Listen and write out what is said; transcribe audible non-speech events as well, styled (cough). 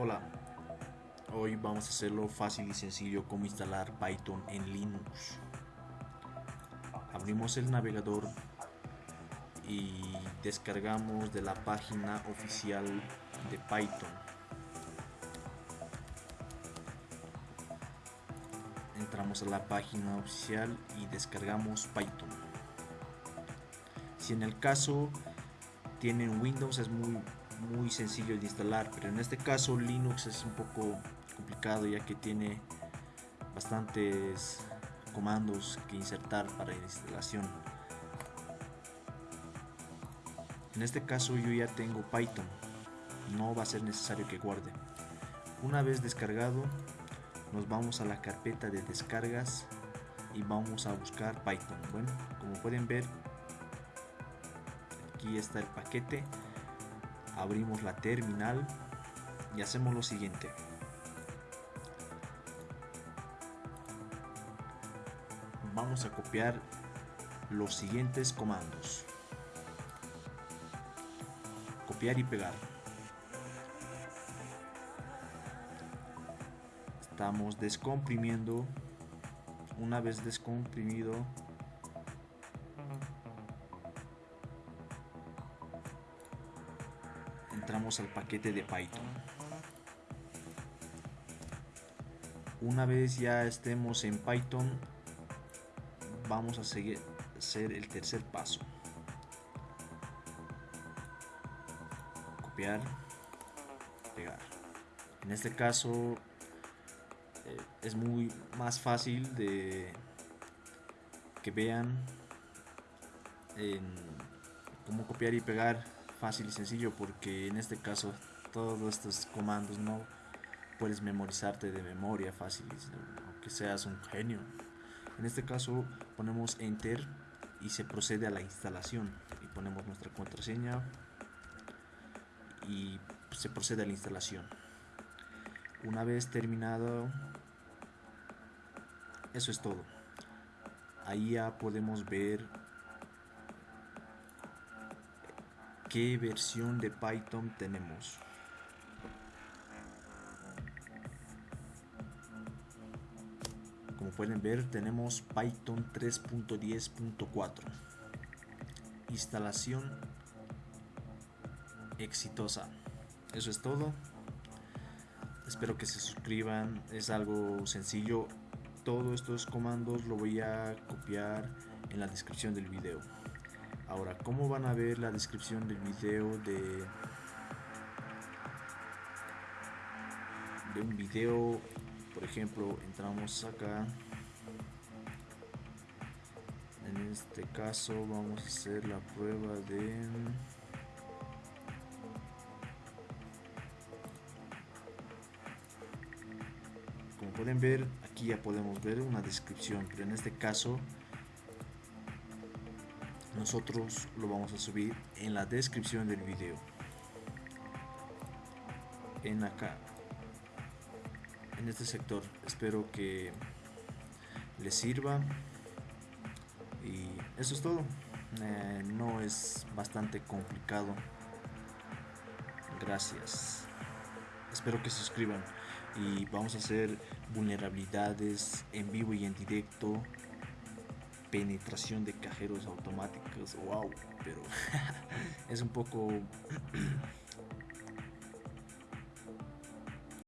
Hola, hoy vamos a hacerlo fácil y sencillo como instalar Python en Linux. Abrimos el navegador y descargamos de la página oficial de Python. Entramos a la página oficial y descargamos Python. Si en el caso tienen Windows es muy muy sencillo de instalar pero en este caso Linux es un poco complicado ya que tiene bastantes comandos que insertar para la instalación. En este caso yo ya tengo Python no va a ser necesario que guarde. Una vez descargado nos vamos a la carpeta de descargas y vamos a buscar Python. Bueno como pueden ver aquí está el paquete abrimos la terminal y hacemos lo siguiente. Vamos a copiar los siguientes comandos. Copiar y pegar. Estamos descomprimiendo. Una vez descomprimido entramos al paquete de Python. Una vez ya estemos en Python, vamos a seguir hacer el tercer paso. Copiar, pegar. En este caso eh, es muy más fácil de que vean en cómo copiar y pegar fácil y sencillo porque en este caso todos estos comandos no puedes memorizarte de memoria fácil aunque seas un genio. En este caso ponemos enter y se procede a la instalación. Y ponemos nuestra contraseña y se procede a la instalación. Una vez terminado eso es todo. Ahí ya podemos ver qué versión de Python tenemos. Como pueden ver tenemos Python 3.10.4. Instalación exitosa. Eso es todo. Espero que se suscriban. Es algo sencillo. Todos estos comandos lo voy a copiar en la descripción del video. Ahora, ¿cómo van a ver la descripción del video de, de un video? Por ejemplo, entramos acá. En este caso vamos a hacer la prueba de... Como pueden ver, aquí ya podemos ver una descripción, pero en este caso nosotros lo vamos a subir en la descripción del video. En acá en este sector espero que les sirva. Y eso es todo. Eh, no es bastante complicado. Gracias. Espero que se suscriban. Y vamos a hacer vulnerabilidades en vivo y en directo penetración de cajeros automáticos, wow, pero (laughs) es un poco